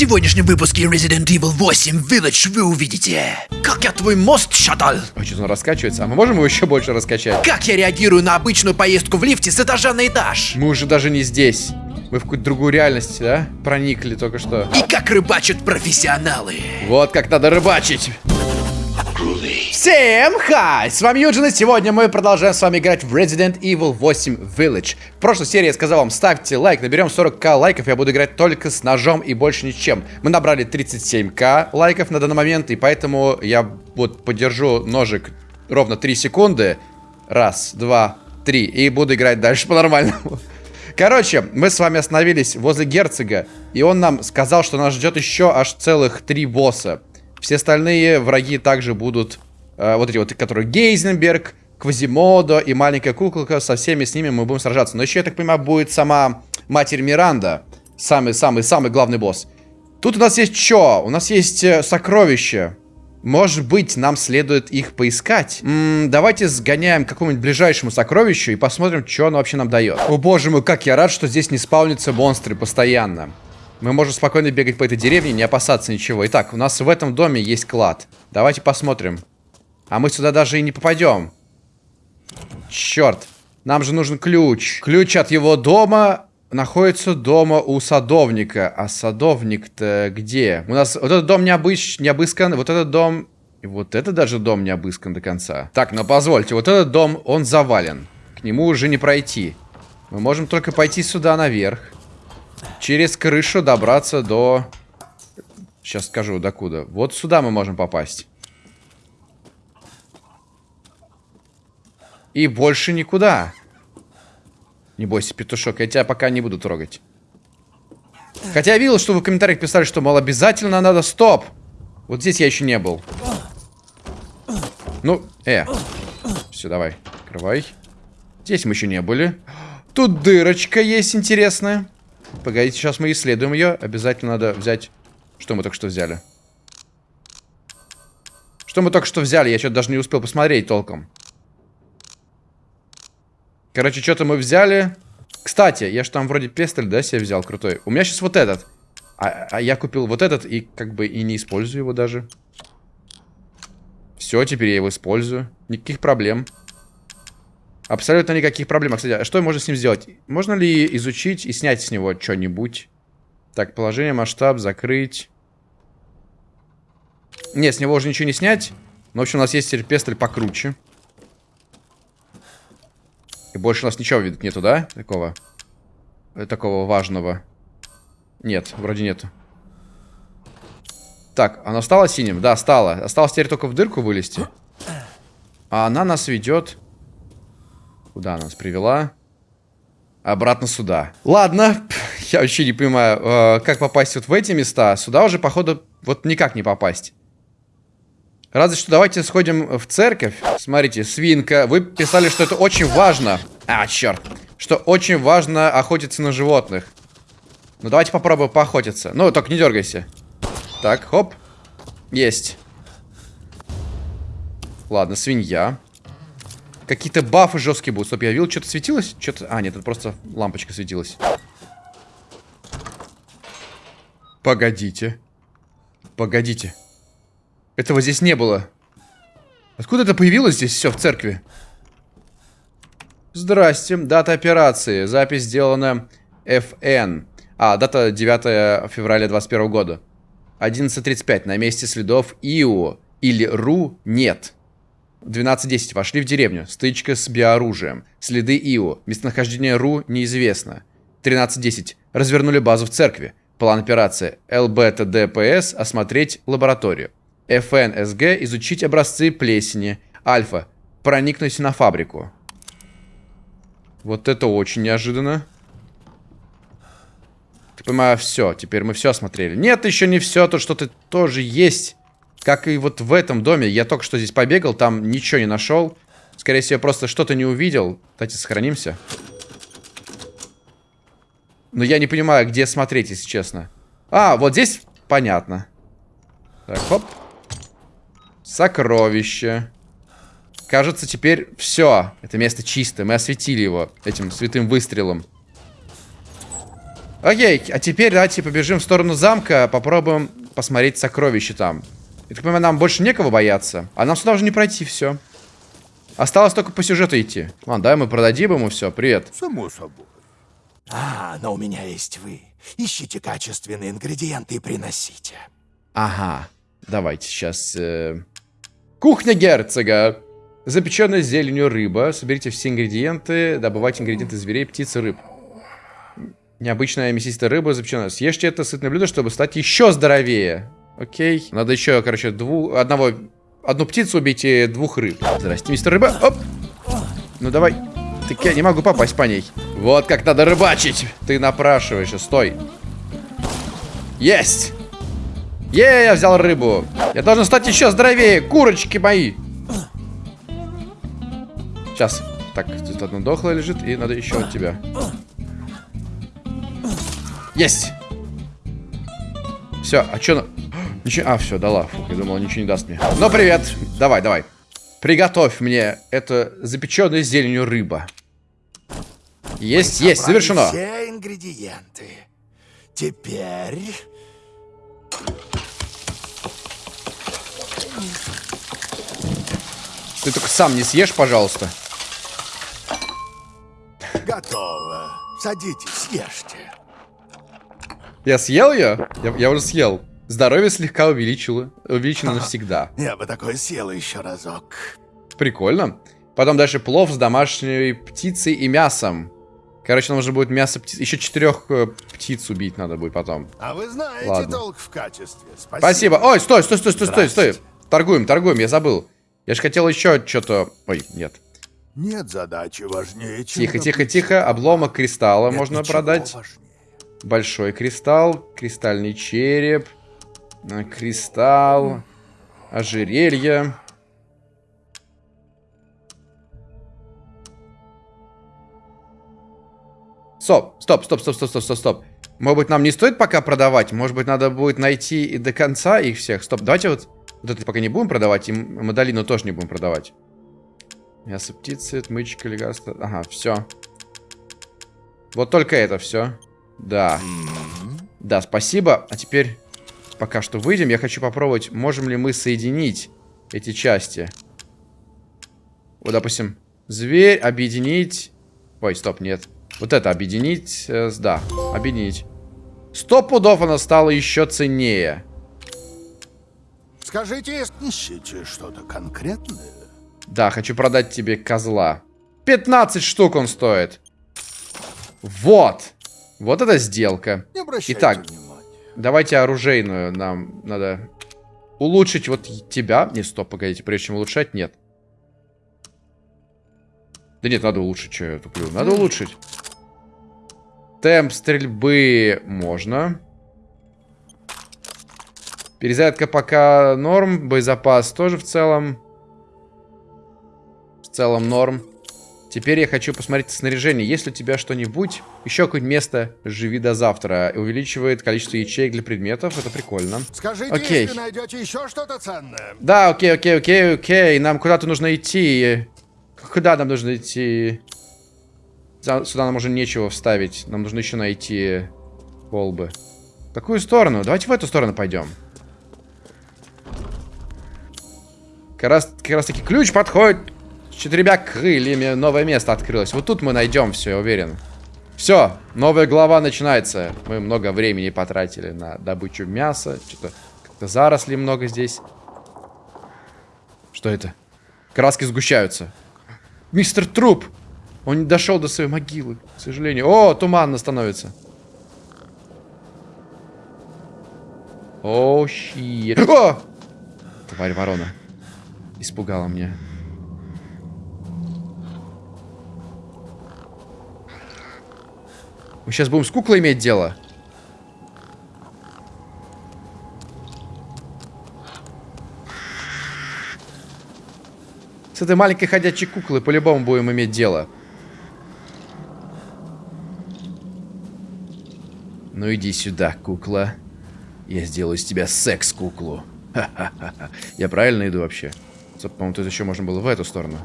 сегодняшнем выпуске Resident Evil 8 Village вы увидите, как я твой мост шатал, А что он раскачивается? А мы можем его еще больше раскачать? как я реагирую на обычную поездку в лифте с этажа на этаж, Мы уже даже не здесь. Мы в какую-то другую реальность, да? Проникли только что. и как рыбачат профессионалы. Вот как надо рыбачить. Всем хай! С вами Юджин, и сегодня мы продолжаем с вами играть в Resident Evil 8 Village. В прошлой серии я сказал вам, ставьте лайк, наберем 40к лайков, я буду играть только с ножом и больше ничем. Мы набрали 37к лайков на данный момент, и поэтому я вот подержу ножик ровно 3 секунды. Раз, два, три, и буду играть дальше по-нормальному. Короче, мы с вами остановились возле герцога, и он нам сказал, что нас ждет еще аж целых три босса. Все остальные враги также будут, э, вот эти вот, которые Гейзенберг, Квазимодо и маленькая куколка, со всеми с ними мы будем сражаться. Но еще, я так понимаю, будет сама Матерь Миранда, самый-самый-самый главный босс. Тут у нас есть что? У нас есть э, сокровища. Может быть, нам следует их поискать. М, давайте сгоняем к какому-нибудь ближайшему сокровищу и посмотрим, что оно вообще нам дает. О боже мой, как я рад, что здесь не спаунятся монстры постоянно. Мы можем спокойно бегать по этой деревне, не опасаться ничего. Итак, у нас в этом доме есть клад. Давайте посмотрим. А мы сюда даже и не попадем. Черт. Нам же нужен ключ. Ключ от его дома находится дома у садовника. А садовник-то где? У нас вот этот дом не, обыщ... не обыскан, вот этот дом... И вот это даже дом не обыскан до конца. Так, ну позвольте, вот этот дом, он завален. К нему уже не пройти. Мы можем только пойти сюда наверх. Через крышу добраться до... Сейчас скажу, докуда. Вот сюда мы можем попасть. И больше никуда. Не бойся, петушок, я тебя пока не буду трогать. Хотя я видел, что вы в комментариях писали, что, мол, обязательно надо... Стоп! Вот здесь я еще не был. Ну, э. Все, давай, открывай. Здесь мы еще не были. Тут дырочка есть интересная. Погодите, сейчас мы исследуем ее. Обязательно надо взять... Что мы только что взяли? Что мы только что взяли? Я что-то даже не успел посмотреть толком. Короче, что-то мы взяли. Кстати, я же там вроде пестоль, да, себе взял крутой. У меня сейчас вот этот. А, а я купил вот этот и как бы и не использую его даже. Все, теперь я его использую. Никаких проблем. Абсолютно никаких проблем. А, Кстати, а что можно с ним сделать? Можно ли изучить и снять с него что-нибудь? Так, положение, масштаб, закрыть. Нет, с него уже ничего не снять. Но, в общем, у нас есть теперь покруче. И больше у нас ничего, видать, нету, да? Такого. э, Такого важного. Нет, вроде нету. Так, оно стало синим? Да, стало. Осталось теперь только в дырку вылезти. А она нас ведет... Куда она нас привела? Обратно сюда. Ладно, я вообще не понимаю, э, как попасть вот в эти места. Сюда уже, походу, вот никак не попасть. Разве что давайте сходим в церковь. Смотрите, свинка. Вы писали, что это очень важно. А, черт. Что очень важно охотиться на животных. Ну, давайте попробуем поохотиться. Ну, только не дергайся. Так, хоп. Есть. Ладно, свинья. Какие-то бафы жесткие будут. Стоп, я видел, что-то светилось? Что-то... А, нет, это просто лампочка светилась. Погодите. Погодите. Этого здесь не было. Откуда это появилось здесь все в церкви? Здрасте. Дата операции. Запись сделана FN. А, дата 9 февраля 21 года. 11.35. На месте следов ИО или РУ нет. 12.10. Вошли в деревню. Стычка с биоружием. Следы ИО. Местонахождение РУ неизвестно. 13.10. Развернули базу в церкви. План операции. ЛБТДПС. Осмотреть лабораторию. ФНСГ. Изучить образцы плесени. Альфа. Проникнуть на фабрику. Вот это очень неожиданно. Ты понимаю, все. Теперь мы все осмотрели. Нет, еще не все. Тут что-то тоже есть. Как и вот в этом доме. Я только что здесь побегал, там ничего не нашел. Скорее всего, просто что-то не увидел. Давайте сохранимся. Но я не понимаю, где смотреть, если честно. А, вот здесь понятно. Так, хоп. Сокровище. Кажется, теперь все. Это место чисто. Мы осветили его этим святым выстрелом. Окей, а теперь давайте побежим в сторону замка, попробуем посмотреть сокровища там. Я так понимаю, нам больше некого бояться. А нам сюда уже не пройти, все. Осталось только по сюжету идти. Ладно, давай мы продадим ему все. Привет. Само собой. А, но у меня есть вы. Ищите качественные ингредиенты и приносите. Ага. Давайте сейчас. э, Кухня герцога. Запеченная зеленью рыба. Соберите все ингредиенты. Добывайте ингредиенты зверей, птиц и рыб. Необычная мясистая рыба запеченная. Съешьте это сытное блюдо, чтобы стать еще здоровее. Окей. Надо еще, короче, дву... одного... Одну птицу убить и двух рыб. Здрасте, мистер рыба. Оп. Ну давай. Так я не могу попасть по ней. Вот как надо рыбачить. Ты напрашиваешься. Стой. Есть. Е, я взял рыбу. Я должен стать еще здоровее. Курочки мои. Сейчас. Так, тут одно дохлое лежит, и надо еще от тебя. Есть. Все, а что на... Ничего... А, все, дала. Фух, я думал, ничего не даст мне. Ну, привет. Давай, давай. Приготовь мне это запеченная зеленью рыба. Есть, есть, завершено. Все ингредиенты. Теперь... Ты только сам не съешь, пожалуйста. Готово. Садитесь, ешьте. Я съел ее? Я, я уже съел. Здоровье слегка увеличило. Увеличено навсегда. Я бы такое съел еще разок. Прикольно. Потом дальше плов с домашней птицей и мясом. Короче, нам нужно будет мясо птиц. Еще четырех э, птиц убить надо будет потом. А вы знаете Ладно. толк в качестве. Спасибо. Спасибо. Ой, стой, стой, стой, стой, стой, стой. Торгуем, торгуем, я забыл. Я же хотел еще что-то... Ой, нет. Нет задачи важнее, чем... Тихо, тихо, тихо. Обломок кристалла Нет можно продать. важнее. Большой кристалл, кристальный череп, кристалл, ожерелье. Стоп, стоп, стоп, стоп, стоп, стоп, стоп, стоп. Может быть, нам не стоит пока продавать? Может быть, надо будет найти и до конца их всех? Стоп, давайте вот, вот это пока не будем продавать, и Мадалину тоже не будем продавать. Мясо птицы, отмычка, лекарство. Ага, все. Вот только это все. Да. Да, спасибо. А теперь, пока что выйдем, я хочу попробовать, можем ли мы соединить эти части. Вот, допустим, зверь, объединить... Ой, стоп, нет. Вот это объединить, э, да, объединить. Сто пудов оно стало еще ценнее. Скажите, ищите что-то конкретное? Да, хочу продать тебе козла. 15 штук он стоит. Вот. Вот это сделка. Итак. Давайте оружейную. Нам надо улучшить вот тебя. Не, стоп, погодите. Прежде чем улучшать, нет. Да нет, надо улучшить. Что я туплю? Надо улучшить. Темп стрельбы можно. Перезарядка пока норм. Боезапас тоже в целом. В целом норм. Теперь я хочу посмотреть снаряжение. Есть ли у тебя что-нибудь? Еще какое-нибудь место «Живи до завтра». Увеличивает количество ячеек для предметов. Это прикольно. Скажите, Окей. если найдете еще что-то ценное. Да, окей, окей, окей, окей. Нам куда-то нужно идти. Куда нам нужно идти? Сюда нам уже нечего вставить. Нам нужно еще найти колбы. В какую сторону? Давайте в эту сторону пойдем. Как раз, как раз таки ключ подходит четырьмя крыльями. Новое место открылось. Вот тут мы найдем все, я уверен. Все, новая глава начинается. Мы много времени потратили на добычу мяса. Что-то как-то заросли много здесь. Что это? Краски сгущаются. Мистер Труп! Он не дошел до своей могилы, к сожалению. О, туманно становится. О, щит. О! Тварь ворона. Испугала меня. Мы сейчас будем с куклой иметь дело. С этой маленькой ходячей куклой по-любому будем иметь дело. Ну иди сюда, кукла. Я сделаю из тебя секс-куклу. Я правильно иду вообще? По-моему, тут еще можно было в эту сторону.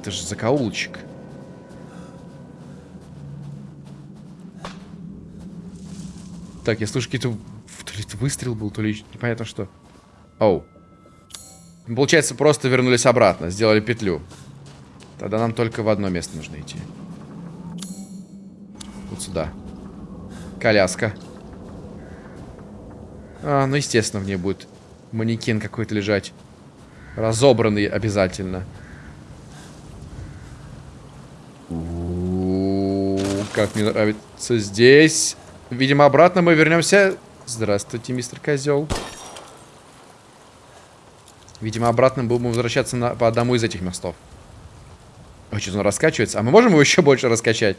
Это же закоулочек. Так, я слышу какие-то... То ли выстрел был, то ли непонятно что. Оу. Получается, просто вернулись обратно, сделали петлю. Тогда нам только в одно место нужно идти. Вот сюда. Коляска. А, ну, естественно, в ней будет манекен какой-то лежать. Разобранный обязательно. У -у -у, как мне нравится здесь. Видимо, обратно мы вернемся. Здравствуйте, мистер Козел. Видимо, обратно будем возвращаться на, по одному из этих мостов. Ой, что-то он раскачивается. А мы можем его еще больше раскачать?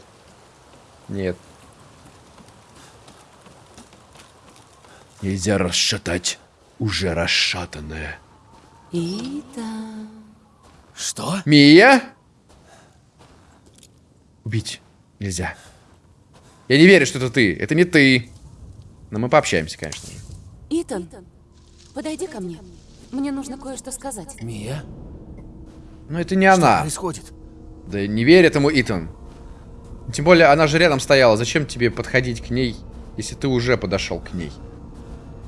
Нет. Нельзя расшатать уже расшатанное. Итан. Что? Мия? Убить нельзя. Я не верю, что это ты. Это не ты. Но мы пообщаемся, конечно же. Итан, подойди ко мне. Мне нужно кое-что сказать. Мия? Но это не Что она. происходит? Да не верь этому, Итан. Тем более, она же рядом стояла. Зачем тебе подходить к ней, если ты уже подошел к ней?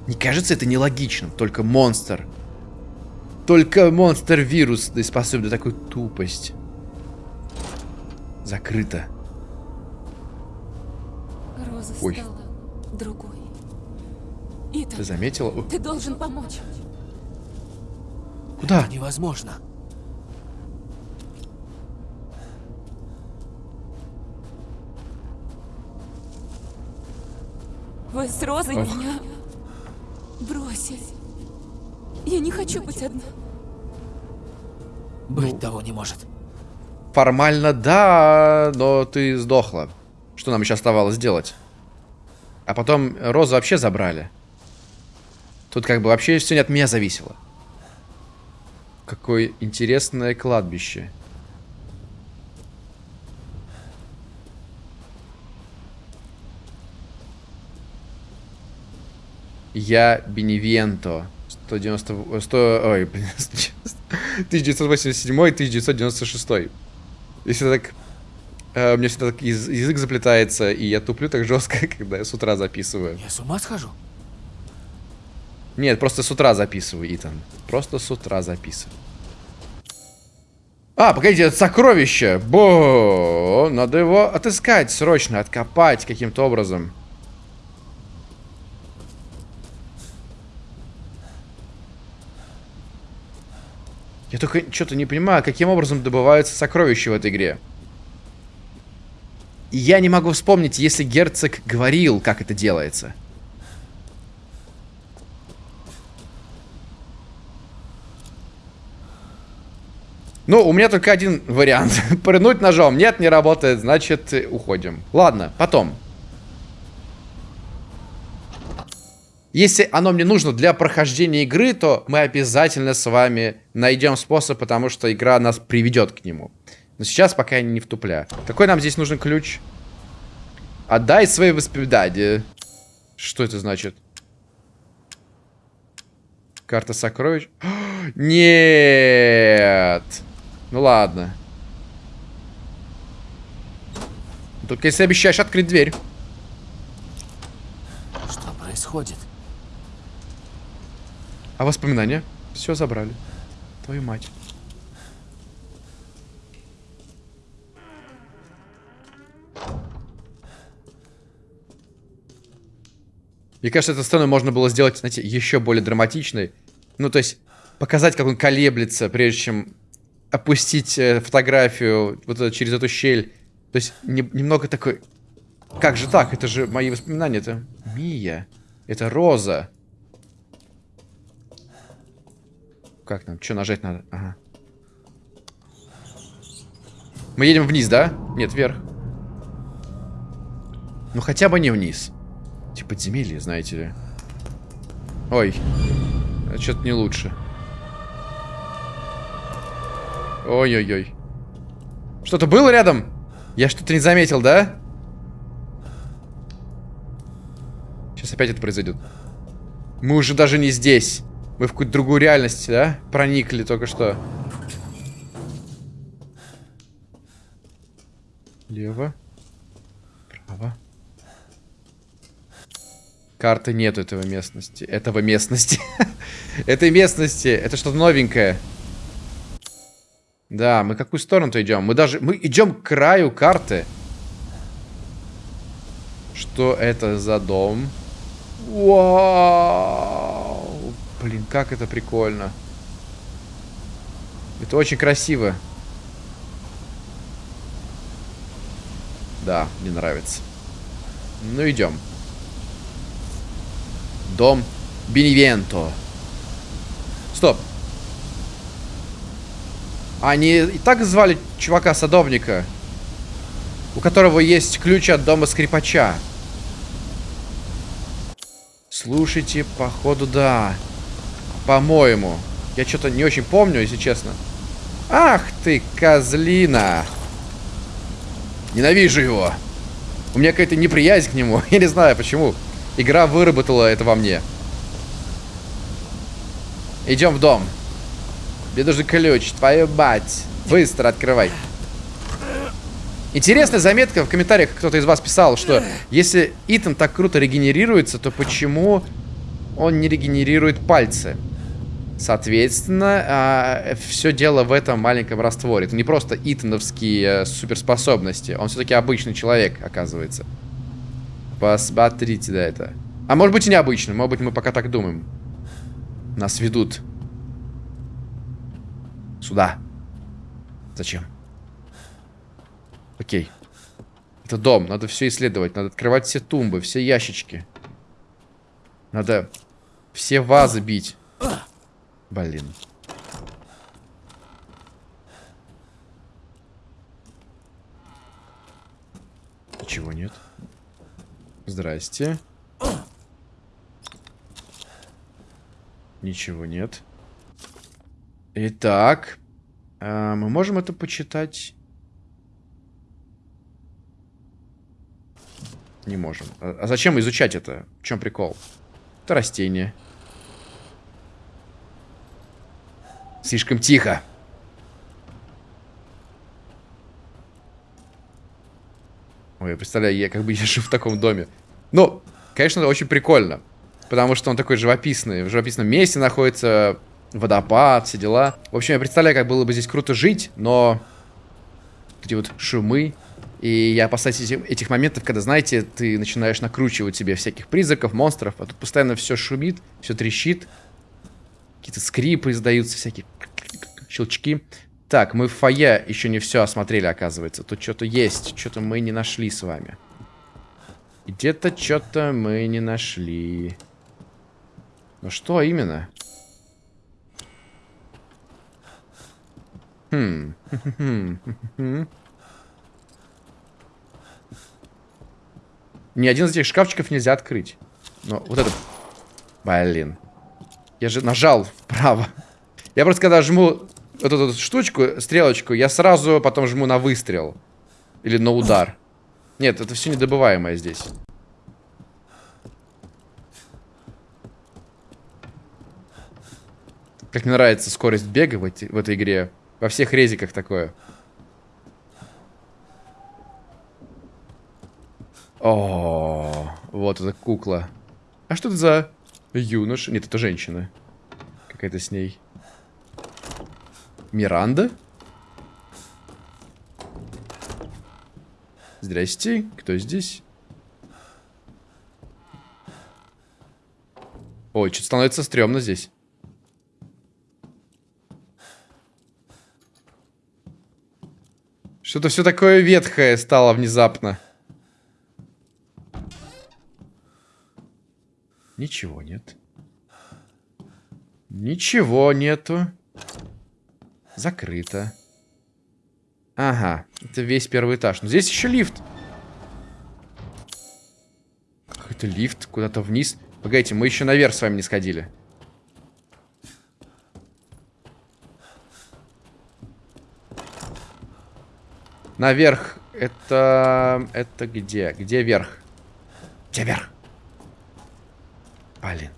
Не кажется это нелогичным? Только монстр. Только монстр-вирус способен на такую тупость. Закрыто. Роза Ой. стала другой. Ты Итан, заметила? О, ты должен помочь. Куда? Невозможно. Вы с Розой Ох. меня бросили. Я не хочу быть одна. Быть того не может. Формально да, но ты сдохла. Что нам еще оставалось сделать? А потом Розу вообще забрали. Тут как бы вообще все не от меня зависело. Какое интересное кладбище. Я Беневенто. 190... 100... Ой, блин. 1987-1996. Если так... э, у меня всегда так яз- язык заплетается, и я туплю так жестко, когда я с утра записываю. Я с ума схожу? Нет, просто с утра записываю, Итан. Просто с утра записываю. А, погодите, это сокровище. Бо, надо его отыскать срочно, откопать каким-то образом. Я только что-то не понимаю, каким образом добываются сокровища в этой игре. Я не могу вспомнить, если герцог говорил, как это делается. Ну, у меня только один вариант. Пырнуть ножом. Нет, не работает, значит, уходим. Ладно, потом. Если оно мне нужно для прохождения игры, то мы обязательно с вами найдем способ, потому что игра нас приведет к нему. Но сейчас пока я не втупля. Какой нам здесь нужен ключ? Отдай свои воспоминания. Что это значит? Карта сокровищ? Нет. Ну ладно. Только если обещаешь открыть дверь. Что происходит? А воспоминания? Все забрали. Твою мать. Мне кажется, эту сцену можно было сделать, знаете, еще более драматичной. Ну, то есть, показать, как он колеблется, прежде чем опустить э, фотографию вот через эту щель. То есть, не- немного такой... Как же так? Это же мои воспоминания. Это Мия. Это Роза. Как нам? Что нажать надо? Ага. Мы едем вниз, да? Нет, вверх. Ну хотя бы не вниз. Подземелье, знаете ли. Ой. Что-то не лучше. Ой-ой-ой. Что-то было рядом? Я что-то не заметил, да? Сейчас опять это произойдет. Мы уже даже не здесь. Мы в какую-то другую реальность, да? Проникли только что. Лево. Карты нет этого местности. Этого местности. Этой местности. Это что-то новенькое. Да, мы какую сторону-то идем? Мы даже... Мы идем к краю карты. Что это за дом? Вау! Блин, как это прикольно. Это очень красиво. Да, мне нравится. Ну, идем. Дом Беневенто. Стоп. Они и так звали чувака-садовника, у которого есть ключ от дома скрипача. Слушайте, походу, да. По-моему. Я что-то не очень помню, если честно. Ах ты, козлина. Ненавижу его. У меня какая-то неприязнь к нему. Я не знаю, почему. Игра выработала это во мне. Идем в дом. Мне нужен ключ. Твою мать. Быстро открывай. Интересная заметка в комментариях кто-то из вас писал, что если Итан так круто регенерируется, то почему он не регенерирует пальцы? Соответственно, а, все дело в этом маленьком растворе. Это не просто итановские э, суперспособности. Он все-таки обычный человек, оказывается. Посмотрите на это. А может быть и необычный. Может быть мы пока так думаем. Нас ведут. Сюда. Зачем? Окей. Это дом. Надо все исследовать. Надо открывать все тумбы, все ящички. Надо все вазы бить. Блин. Ничего нет. Здрасте. Ничего нет. Итак. Э, мы можем это почитать? Не можем. А, а зачем изучать это? В чем прикол? Это растение. Слишком тихо. Ой, я представляю, я как бы езжу в таком доме. Ну, конечно, это очень прикольно. Потому что он такой живописный. В живописном месте находится водопад, все дела. В общем, я представляю, как было бы здесь круто жить, но... Эти вот шумы. И я опасаюсь этих, этих моментов, когда, знаете, ты начинаешь накручивать себе всяких призраков, монстров, а тут постоянно все шумит, все трещит. Какие-то скрипы издаются, всякие щелчки. Так, мы в фойе еще не все осмотрели, оказывается. Тут что-то есть, что-то мы не нашли с вами. Где-то что-то мы не нашли. Ну что именно? Хм. Ни один из этих шкафчиков нельзя открыть. Но вот этот... Блин. Я же нажал вправо. Я просто когда жму вот эту штучку, стрелочку, я сразу потом жму на выстрел. Или на удар. Нет, это все недобываемое здесь. Как мне нравится скорость бега в, эти, в этой игре. Во всех резиках такое. О, вот эта кукла. А что это за юноша? Нет, это женщина. Какая-то с ней. Миранда? Здрасте, кто здесь? Ой, что-то становится стрёмно здесь. Что-то все такое ветхое стало внезапно. Ничего нет. Ничего нету. Закрыто. Ага, это весь первый этаж. Но здесь еще лифт. Какой-то лифт куда-то вниз. Погодите, мы еще наверх с вами не сходили. Наверх. Это... Это где? Где верх? Где верх? Блин.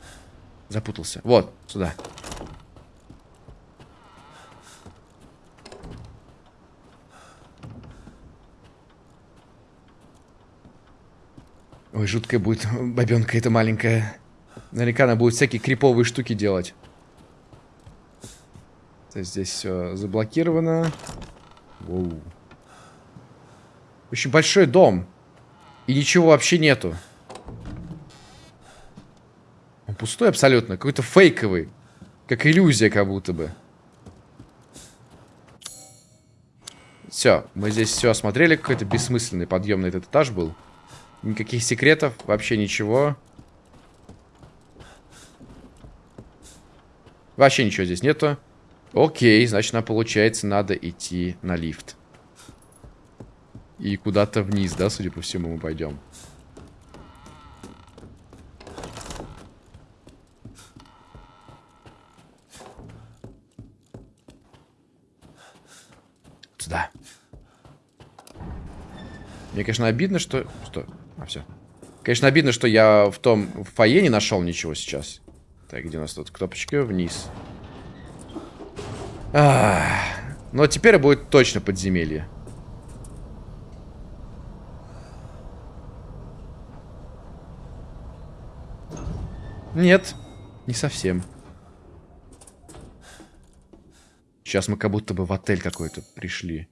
Запутался. Вот, сюда. Ой, жуткая будет бабенка эта маленькая. Наверняка она будет всякие криповые штуки делать. То здесь все заблокировано. Воу. Очень большой дом. И ничего вообще нету. Он пустой абсолютно. Какой-то фейковый. Как иллюзия как будто бы. Все, мы здесь все осмотрели. Какой-то бессмысленный подъем на этот этаж был. Никаких секретов, вообще ничего. Вообще ничего здесь нету. Окей, значит, нам, получается, надо идти на лифт. И куда-то вниз, да, судя по всему, мы пойдем. Сюда. Мне, конечно, обидно, что... Что? А, все. Конечно, обидно, что я в том в фойе не нашел ничего сейчас. Так, где у нас тут кнопочка? Вниз. Ах, но теперь будет точно подземелье. Нет, не совсем. Сейчас мы как будто бы в отель какой-то пришли.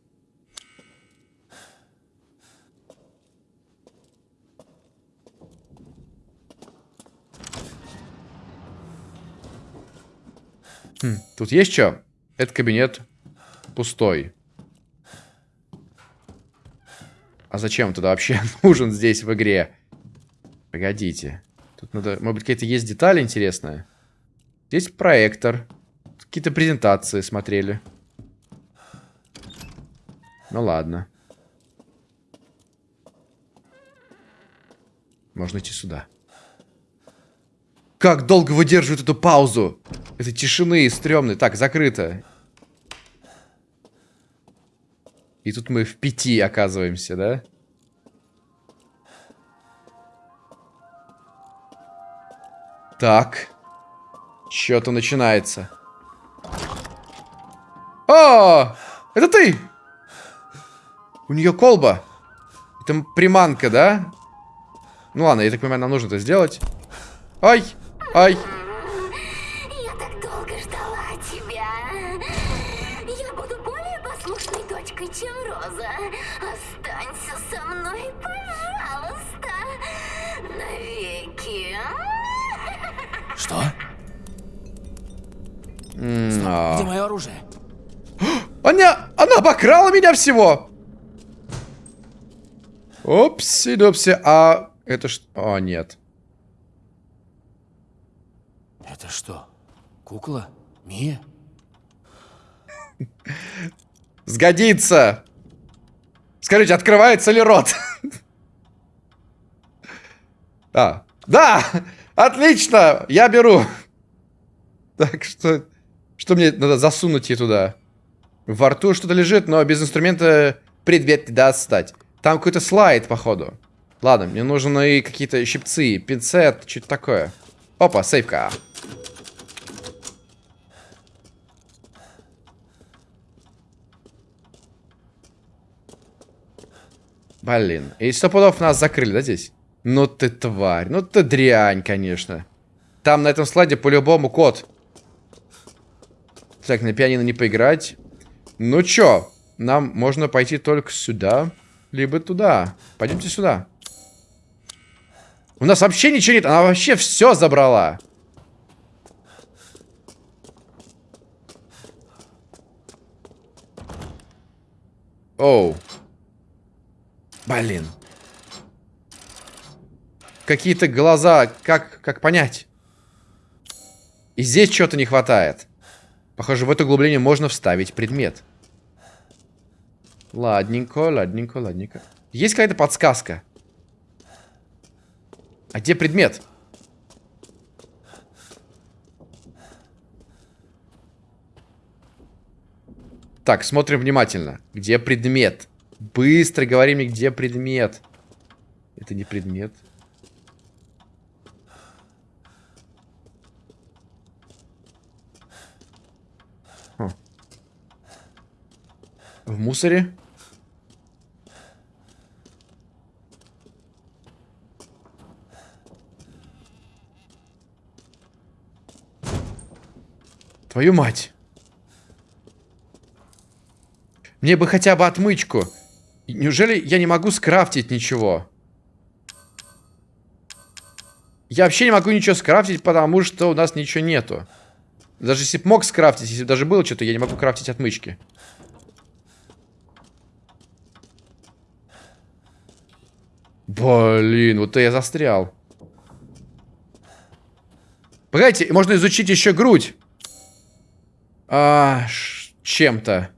Тут есть что? Этот кабинет пустой. А зачем туда вообще нужен здесь в игре? Погодите. Тут надо... Может быть, какие-то есть детали интересные? Здесь проектор. Какие-то презентации смотрели. Ну ладно. Можно идти сюда. Как долго выдерживает эту паузу? Это тишины стрёмной. Так, закрыто. И тут мы в пяти оказываемся, да? Так. Что-то начинается. О! Это ты! У нее колба. Это приманка, да? Ну ладно, я так понимаю, нам нужно это сделать. Ай! Ай! Я так долго ждала тебя. Я буду более послушной дочкой, чем Роза. Останься со мной, пожалуйста. Навеки. Что? М, а. Где мое оружие? Она, она обокрала меня всего! Опси-допси, а это что? О, нет. Это что? Кукла? Мия? Сгодится! Скажите, открывается ли рот? А, да! Отлично! Я беру! Так что... Что мне надо засунуть ей туда? Во рту что-то лежит, но без инструмента предмет не даст стать. Там какой-то слайд, походу. Ладно, мне нужны какие-то щипцы, пинцет, что-то такое. Опа, сейфка. Блин. И сто пудов нас закрыли, да, здесь? Ну ты тварь. Ну ты дрянь, конечно. Там на этом слайде по-любому код. Так, на пианино не поиграть. Ну чё? Нам можно пойти только сюда, либо туда. Пойдемте сюда. У нас вообще ничего нет. Она вообще все забрала. Оу. Блин. Какие-то глаза. Как, как понять? И здесь чего-то не хватает. Похоже, в это углубление можно вставить предмет. Ладненько, ладненько, ладненько. Есть какая-то подсказка? А где предмет? Так, смотрим внимательно. Где предмет? Быстро говори мне, где предмет. Это не предмет. Хм. В мусоре? Твою мать. Мне бы хотя бы отмычку. Неужели я не могу скрафтить ничего? Я вообще не могу ничего скрафтить, потому что у нас ничего нету. Даже если бы мог скрафтить, если бы даже было что-то, я не могу крафтить отмычки. Блин, вот я застрял. Погодите, можно изучить еще грудь. А, чем-то.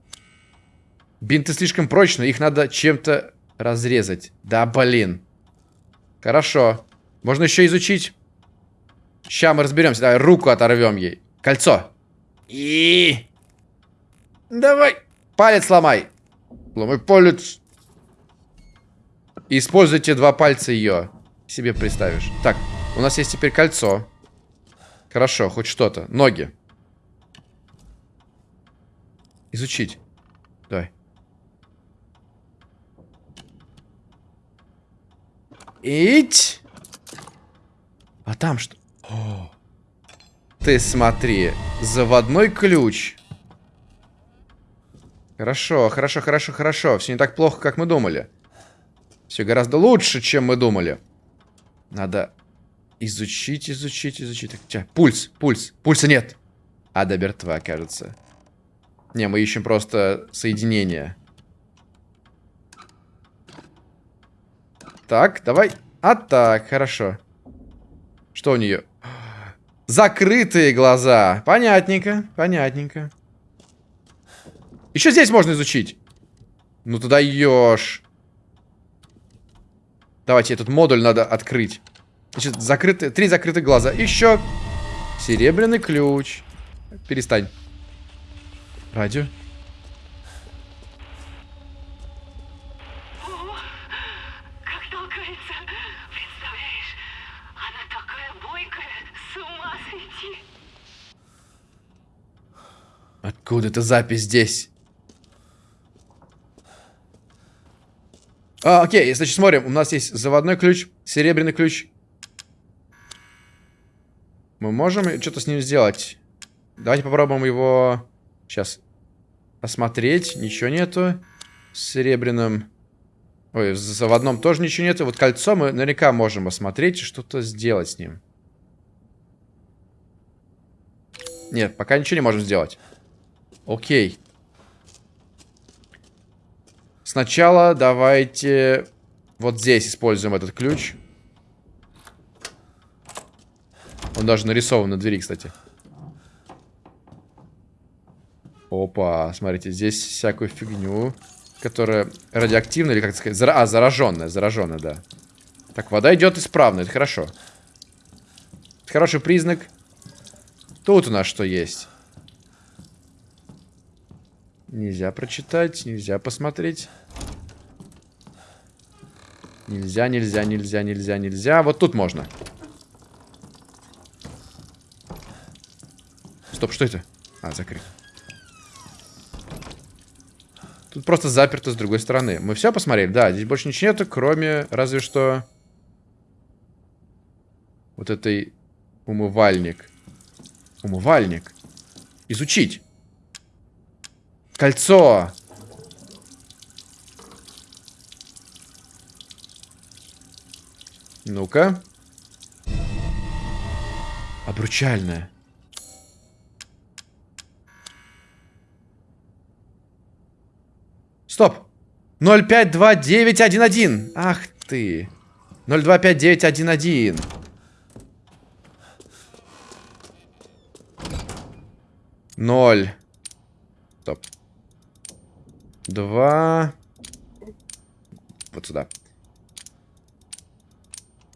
Бинты слишком прочные, их надо чем-то разрезать. Да, блин. Хорошо. Можно еще изучить. Сейчас мы разберемся. Давай руку оторвем ей. Кольцо. И... Давай. Палец сломай. Ломай палец. Используйте два пальца ее. Себе представишь. Так, у нас есть теперь кольцо. Хорошо, хоть что-то. Ноги. Изучить. Давай. Ить. А там что? О. Ты смотри. Заводной ключ. Хорошо, хорошо, хорошо, хорошо. Все не так плохо, как мы думали. Все гораздо лучше, чем мы думали. Надо изучить, изучить, изучить. Так, пульс, пульс. Пульса нет. Адабертва, кажется. Не, мы ищем просто соединение. Так, давай. А так, хорошо. Что у нее? Закрытые глаза. Понятненько, понятненько. Еще здесь можно изучить. Ну туда ешь. Давайте, этот модуль надо открыть. Значит, закрыты, три закрытых глаза. Еще серебряный ключ. Перестань. Радио. Как толкается, представляешь? Она такая бойкая, с ума сойти. Откуда эта запись здесь? А, окей, значит, смотрим. У нас есть заводной ключ, серебряный ключ. Мы можем что-то с ним сделать. Давайте попробуем его сейчас осмотреть. Ничего нету. С серебряным... Ой, заводном тоже ничего нету. Вот кольцо мы наверняка можем осмотреть и что-то сделать с ним. Нет, пока ничего не можем сделать. Окей. Сначала давайте вот здесь используем этот ключ. Он даже нарисован на двери, кстати. Опа, смотрите, здесь всякую фигню, которая радиоактивная, или как сказать, зара а, зараженная, зараженная, да. Так, вода идет исправно, это хорошо. Это хороший признак. Тут у нас что есть? Нельзя прочитать, нельзя посмотреть. Нельзя, нельзя, нельзя, нельзя, нельзя. Вот тут можно. Стоп, что это? А, закрыто. Тут просто заперто с другой стороны. Мы все посмотрели? Да, здесь больше ничего нету, кроме разве что... Вот этой... Умывальник. Умывальник. Изучить. Кольцо. Ну-ка. Обручальное. Стоп. 052911. Ах ты. 025911. Ноль. Стоп. Два. Вот сюда.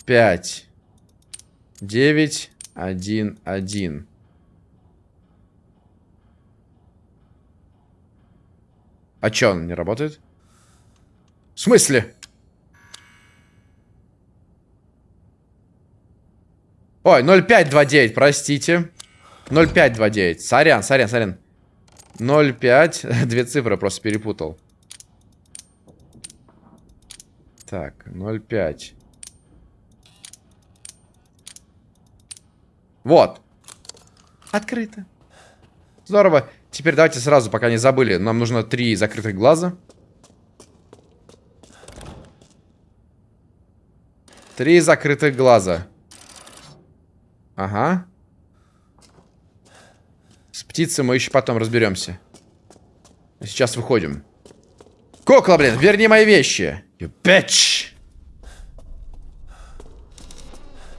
Пять. Девять. Один. Один. А чё, он не работает? В смысле? Ой, 0529, простите. 0529. Сорян, сорян, сорян. 05. Две цифры просто перепутал. Так, 05. Вот. Открыто. Здорово. Теперь давайте сразу, пока не забыли. Нам нужно три закрытых глаза. Три закрытых глаза. Ага. С птицей мы еще потом разберемся. Сейчас выходим. Кукла, блин, верни мои вещи. You bitch.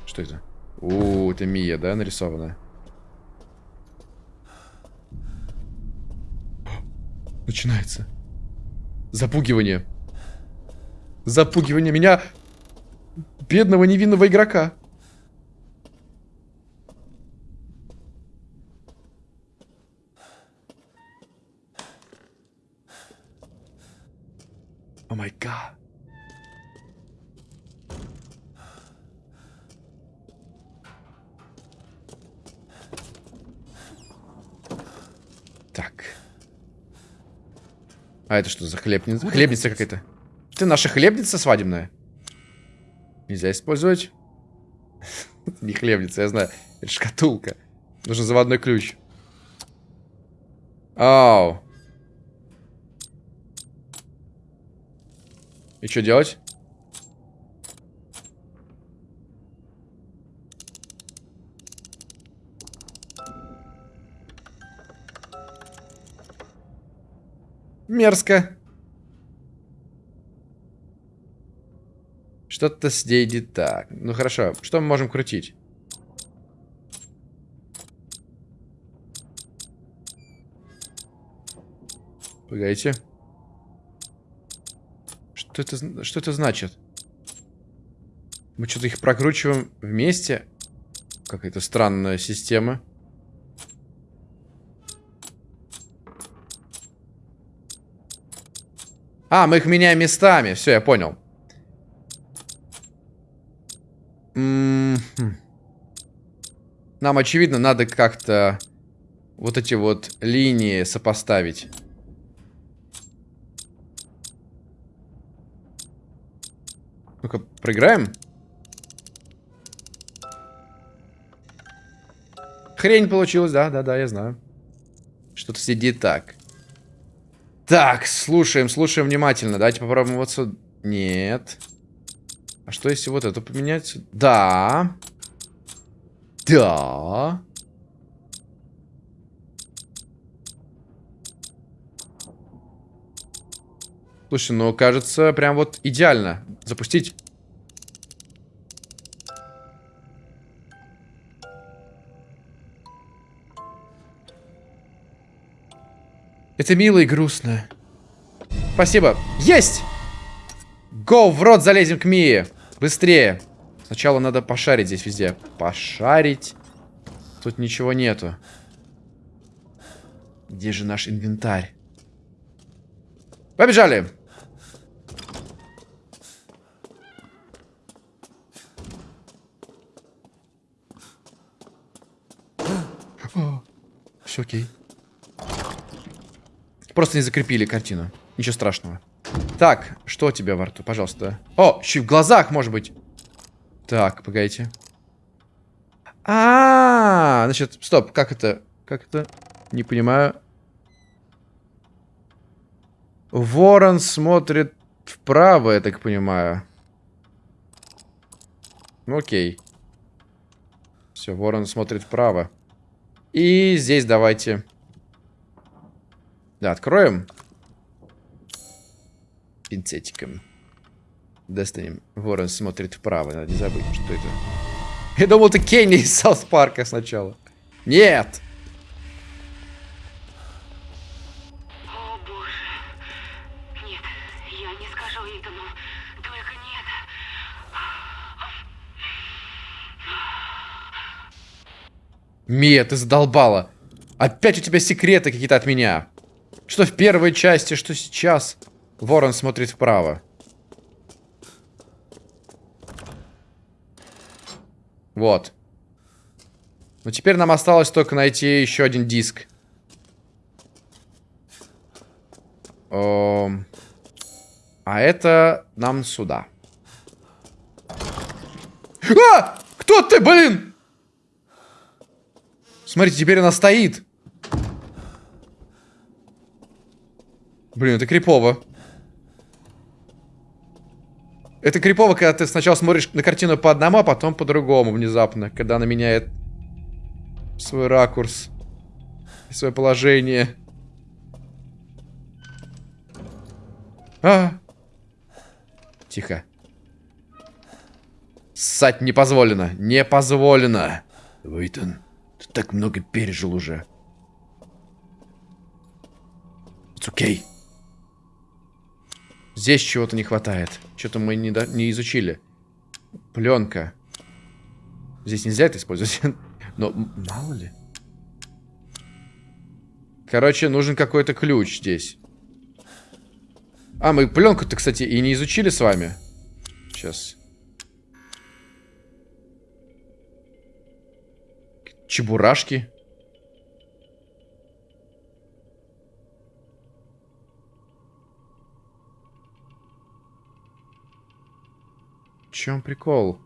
Что это? У, это Мия, да, нарисована? Начинается. Запугивание. Запугивание меня, бедного невинного игрока. О май гад. Так. А это что за хлебница? Хлебница какая-то. Ты наша хлебница свадебная? Нельзя использовать. Не хлебница, я знаю. Это шкатулка. Нужен заводной ключ. Ау. И что делать? Мерзко. Что-то с ней не так. Ну хорошо, что мы можем крутить? Погодите. Что это, что это значит? Мы что-то их прокручиваем вместе? Какая-то странная система. А, мы их меняем местами. Все, я понял. Нам, очевидно, надо как-то вот эти вот линии сопоставить. Ну-ка, проиграем? Хрень получилась, да, да, да, я знаю. Что-то сидит так. Так, слушаем, слушаем внимательно. Давайте попробуем вот сюда. Нет. А что если вот это поменять? Да. Да. Слушай, ну кажется, прям вот идеально. Запустить. Это мило и грустно. Спасибо. Есть! Го, в рот залезем к Мии. Быстрее. Сначала надо пошарить здесь везде. Пошарить. Тут ничего нету. Где же наш инвентарь? Побежали! Все окей. Просто не закрепили картину. Ничего страшного. Так, что у тебя во рту? Пожалуйста. О, еще в глазах, может быть. Так, погодите. А, -а, а, значит, стоп, как это? Как это? Не понимаю. Ворон смотрит вправо, я так понимаю. Ну, окей. Все, ворон смотрит вправо. И здесь давайте... Да, откроем. Пинцетиком. Достанем. Ворон смотрит вправо. Надо не забыть, что это. Я думал, это Кенни из Саус Парка сначала. Нет! Мия, ты задолбала. Опять у тебя секреты какие-то от меня. Что в первой части, что сейчас. Ворон смотрит вправо. Вот. Ну, теперь нам осталось только найти еще один диск. Эм... А это нам сюда. А! Кто ты, блин? Смотрите, теперь она стоит. Блин, это крипово. Это крипово, когда ты сначала смотришь на картину по одному, а потом по другому внезапно, когда она меняет свой ракурс, свое положение. А! Тихо. Ссать не позволено. Не позволено. Уитон, ты так много пережил уже. It's okay. Здесь чего-то не хватает. Что-то мы не, до- не изучили. Пленка. Здесь нельзя это использовать. Но мало ли. Короче, нужен какой-то ключ здесь. А, мы пленку-то, кстати, и не изучили с вами. Сейчас. Чебурашки. Чем прикол?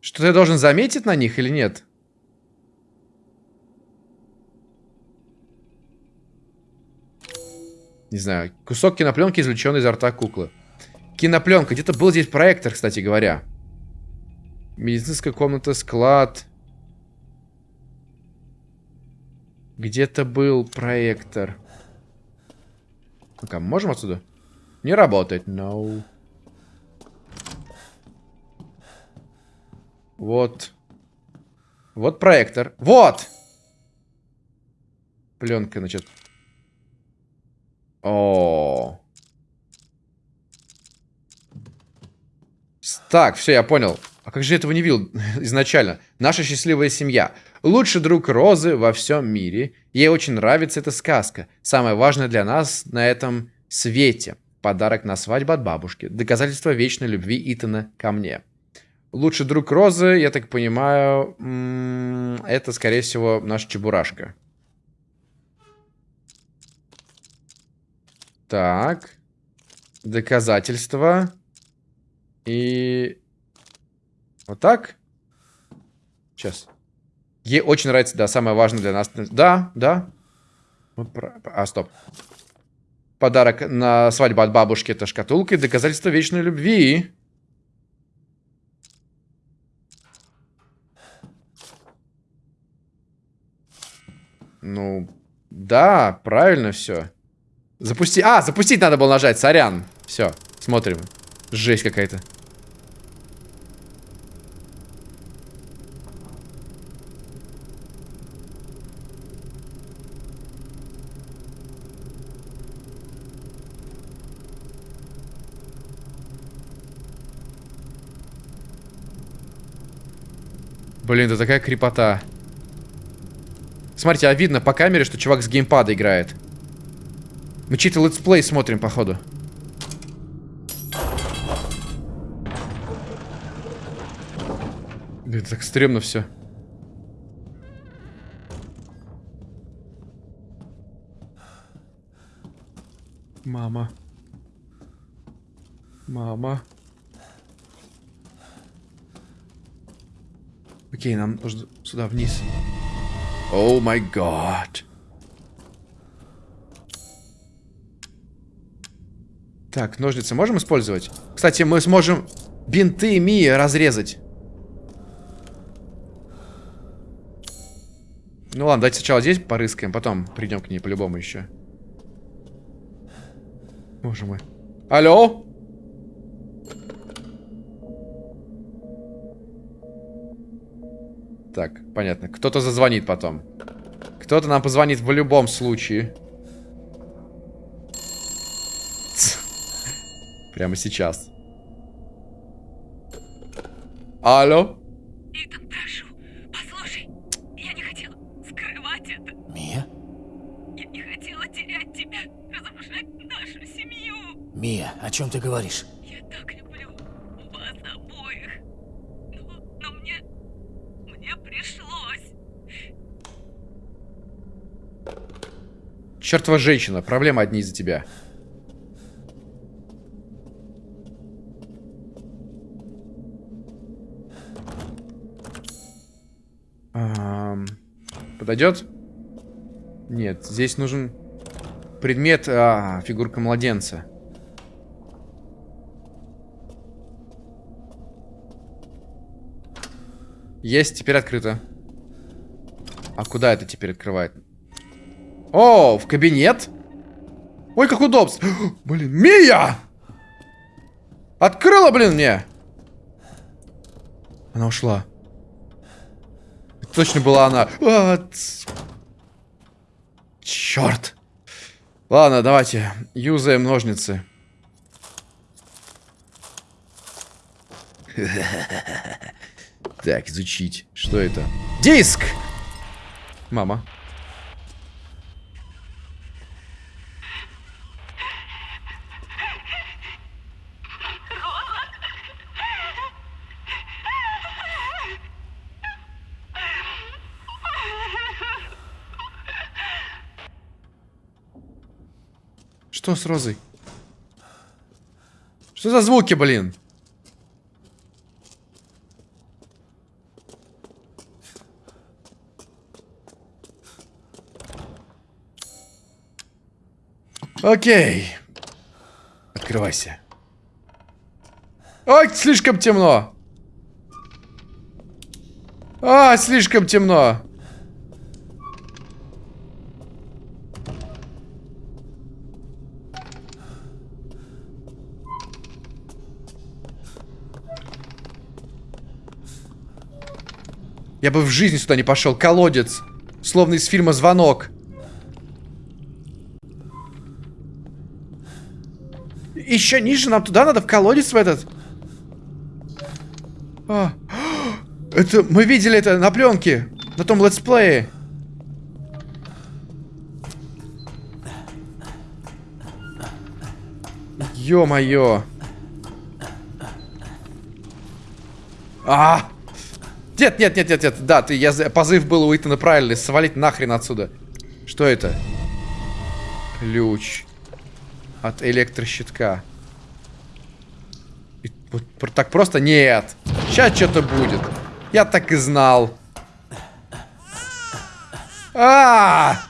Что-то я должен заметить на них или нет? Не знаю. Кусок кинопленки, извлеченный изо рта куклы. Кинопленка. Где-то был здесь проектор, кстати говоря. Медицинская комната, склад. Где-то был проектор. Ну-ка, можем отсюда? Не работает. No. Вот. Вот проектор. Вот! Пленка, значит. О. С- Так, все, я понял. А как же я этого не видел изначально? Наша счастливая семья. Лучший друг Розы во всем мире. Ей очень нравится эта сказка. Самое важное для нас на этом свете. Подарок на свадьбу от бабушки. Доказательство вечной любви Итана ко мне. Лучший друг Розы, я так понимаю, это, скорее всего, наш Чебурашка. Так. Доказательства. И... Вот так? Сейчас. Ей очень нравится, да, самое важное для нас. Да, да. А, стоп. Подарок на свадьбу от бабушки это шкатулка и доказательство вечной любви. Ну, да, правильно все. Запусти... А, запустить надо было нажать, сорян. Все, смотрим. Жесть какая-то. Блин, это такая крипота. Смотрите, а видно по камере, что чувак с геймпада играет. Мы чей-то летсплей смотрим, походу. Блин, так стрёмно все. Мама. Мама. Окей, нам нужно сюда вниз. О май гад. Так, ножницы можем использовать? Кстати, мы сможем бинты Мии разрезать. Ну ладно, давайте сначала здесь порыскаем, потом придем к ней по-любому еще. Боже мой. Алло? Так, понятно. Кто-то зазвонит потом. Кто-то нам позвонит в любом случае. Ц. Прямо сейчас. Алло? Итан, прошу, послушай. Я не хотела скрывать это. Мия? Я не хотела терять тебя, разрушать нашу семью. Мия, о чем ты говоришь? Я так люблю вас обоих. Но, но мне... Мне пришлось. Чертова женщина, проблемы одни из-за тебя. Подойдет? Нет, здесь нужен предмет, а, фигурка младенца. Есть, теперь открыто. А куда это теперь открывает? О, в кабинет? Ой, как удобство. Блин, Мия! Открыла, блин, мне! Она ушла. Точно была она. Черт. Ладно, давайте. Юзаем ножницы. Так, изучить. Что это? Диск! Мама. Что с Розой? Что за звуки, блин? Окей. Открывайся. Ой, слишком темно. А, слишком темно. Я бы в жизни сюда не пошел. Колодец. Словно из фильма «Звонок». Еще ниже нам туда надо, в колодец в этот. А, это, мы видели это на пленке. На том летсплее. Ё-моё. А! Нет, нет, нет, нет, нет. Да, ты, я, позыв был у Итана правильный. Свалить нахрен отсюда. Что это? Ключ. От электрощитка. И, вот, так просто? Нет. Сейчас что-то будет. Я так и знал. А, -а, а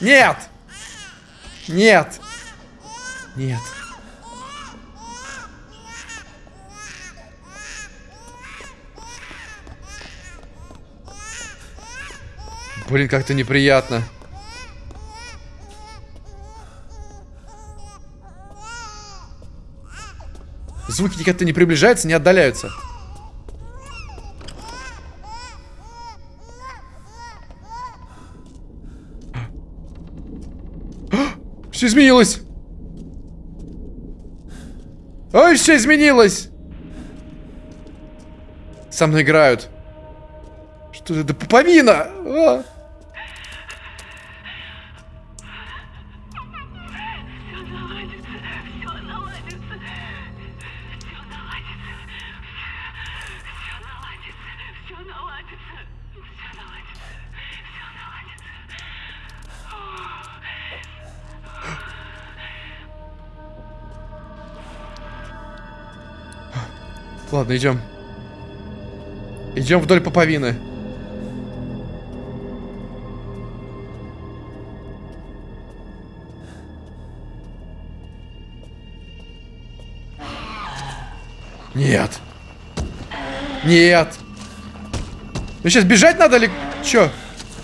Нет! Нет! Нет. Блин, как-то неприятно. Звуки никогда не приближаются, не отдаляются. Все изменилось. Ой, все изменилось. Со мной играют. Что это? Пуповина! А! Ладно, идем. Идем вдоль поповины. Нет. Нет. Ну сейчас бежать надо или что?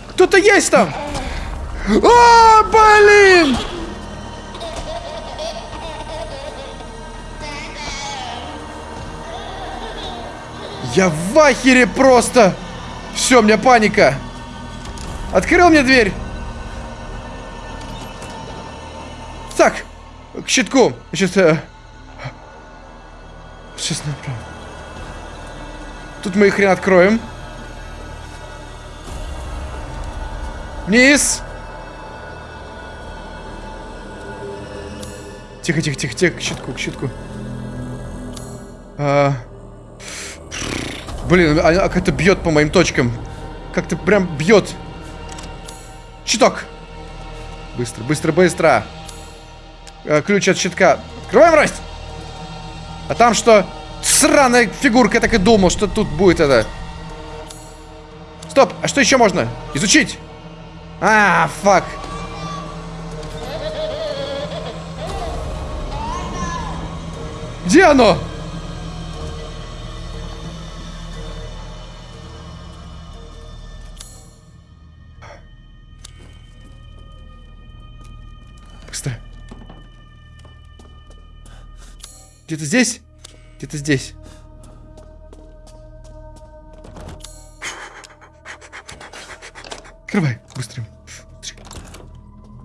Кто-то есть там! А, блин! Я в ахере просто! Все, у меня паника. Открыл мне дверь. Так, к щитку. Сейчас... Э... Сейчас направо. Тут мы их хрен откроем. Вниз. Тихо, тихо, тихо, тихо, к щитку, к щитку. А... Блин, а, а как-то бьет по моим точкам. Как-то прям бьет. Щиток. Быстро, быстро, быстро. А, ключ от щитка. Открываем, Расть! А там что? Сраная фигурка, я так и думал, что тут будет это. Стоп, а что еще можно? Изучить. А, фак. Где оно? Где-то здесь? Где-то здесь. Открывай, быстрее.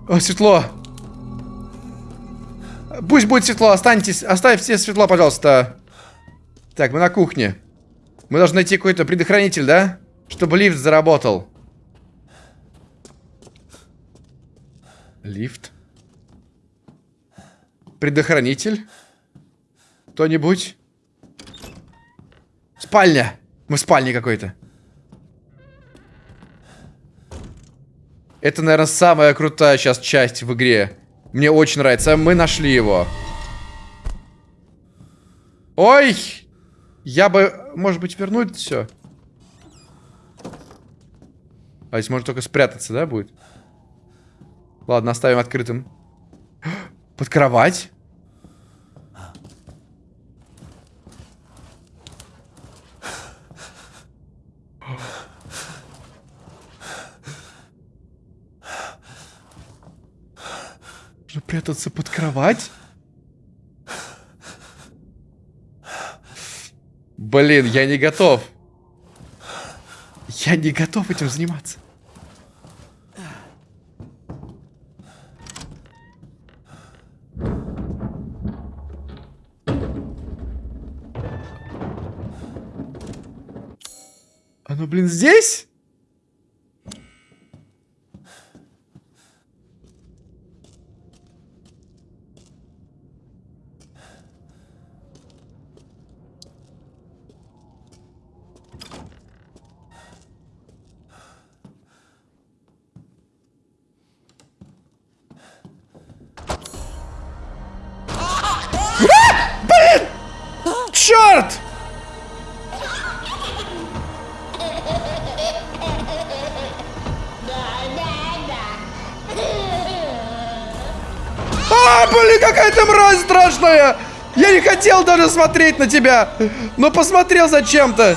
О, светло. Пусть будет светло, останьтесь, оставь все светло, пожалуйста. Так, мы на кухне. Мы должны найти какой-то предохранитель, да? Чтобы лифт заработал. Лифт. Предохранитель. Кто-нибудь? Спальня. Мы в спальне какой-то. Это, наверное, самая крутая сейчас часть в игре. Мне очень нравится. Мы нашли его. Ой! Я бы, может быть, вернуть все. А здесь можно только спрятаться, да, будет? Ладно, оставим открытым. Под кровать? Нужно прятаться под кровать? Блин, я не готов. Я не готов этим заниматься. Оно, блин, здесь? Даже смотреть на тебя, но посмотрел зачем-то.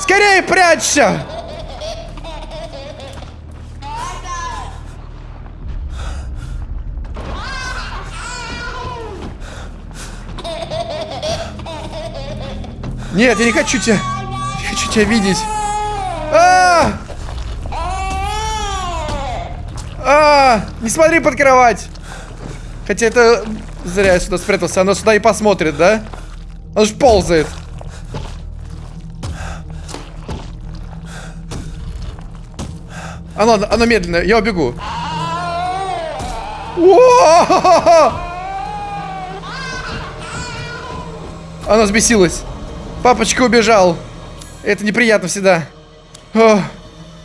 Скорее прячься! Нет, я не хочу тебя. Не хочу тебя видеть. А! А! Не смотри под кровать. Хотя это зря я сюда спрятался. Оно сюда и посмотрит, да? Оно ж ползает. Оно, оно медленно. Я убегу. Оно взбесилось. Папочка убежал. Это неприятно всегда. О,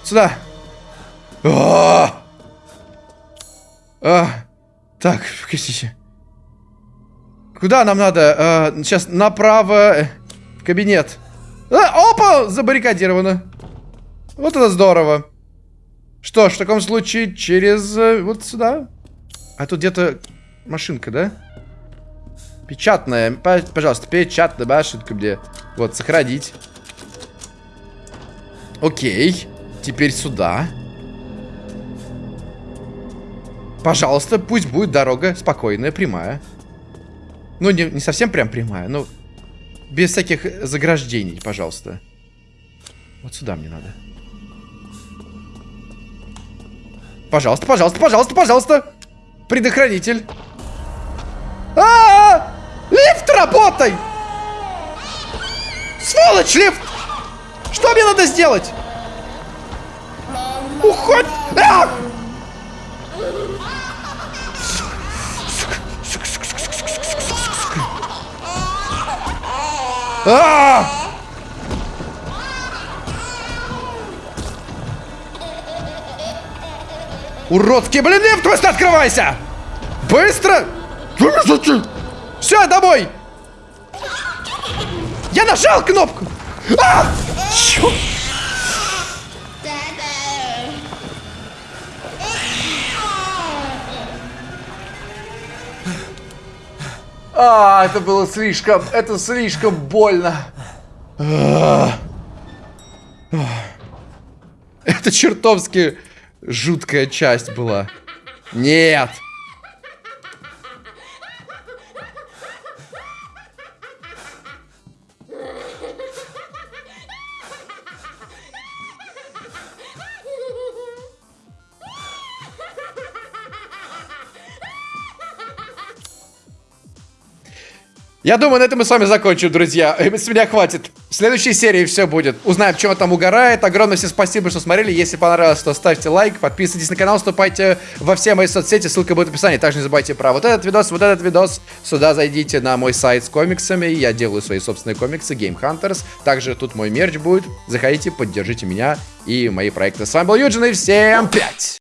сюда. О! А, так, простите. Куда нам надо? А, сейчас направо. э, кабинет. А, опа! Забаррикадировано. Вот это здорово. Что ж, в таком случае через э, вот сюда. А тут где-то машинка, да? Печатная. Пожалуйста, печатная машинка мне. Вот, сохранить. Окей. Теперь сюда. Пожалуйста, пусть будет дорога спокойная, прямая. Ну, не, не совсем прям прямая, но без всяких заграждений, пожалуйста. Вот сюда мне надо. Пожалуйста, пожалуйста, пожалуйста, пожалуйста. Предохранитель. А, -а, -а! Лифт, работай! Сволочь, лифт! Что мне надо сделать? Уходь! А! А! Уродский, блин, лифт, быстро открывайся! Быстро! Все, домой! Я нажал кнопку! А! Чё? А, это было слишком, это слишком больно. Это чертовски жуткая часть была. Нет. Я думаю, на этом мы с вами закончим, друзья. С меня хватит. В следующей серии все будет. Узнаем, чем он там угорает. Огромное всем спасибо, что смотрели. Если понравилось, то ставьте лайк, подписывайтесь на канал, вступайте во все мои соцсети. Ссылка будет в описании. Также не забывайте про вот этот видос, вот этот видос. Сюда зайдите на мой сайт с комиксами. Я делаю свои собственные комиксы, Game Hunters. Также тут мой мерч будет. Заходите, поддержите меня и мои проекты. С вами был Юджин, и всем пять!